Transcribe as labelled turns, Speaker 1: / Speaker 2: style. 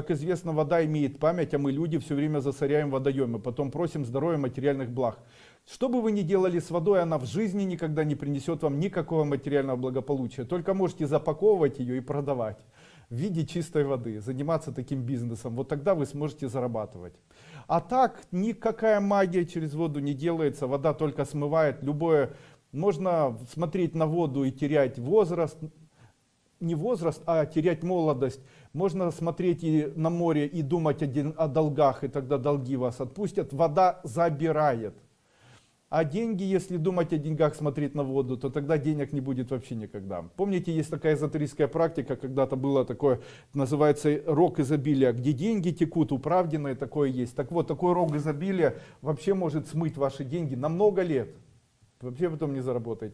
Speaker 1: Как известно, вода имеет память, а мы, люди, все время засоряем водоемы, потом просим здоровья материальных благ. Что бы вы ни делали с водой, она в жизни никогда не принесет вам никакого материального благополучия. Только можете запаковывать ее и продавать в виде чистой воды, заниматься таким бизнесом. Вот тогда вы сможете зарабатывать. А так, никакая магия через воду не делается, вода только смывает любое... Можно смотреть на воду и терять возраст, не возраст, а терять молодость. Можно смотреть и на море и думать один о долгах, и тогда долги вас отпустят. Вода забирает. А деньги, если думать о деньгах, смотреть на воду, то тогда денег не будет вообще никогда. Помните, есть такая эзотерическая практика, когда-то было такое, называется рок изобилия, где деньги текут, управденное такое есть. Так вот, такой рок изобилия вообще может смыть ваши деньги на много лет. Вообще потом не заработаете.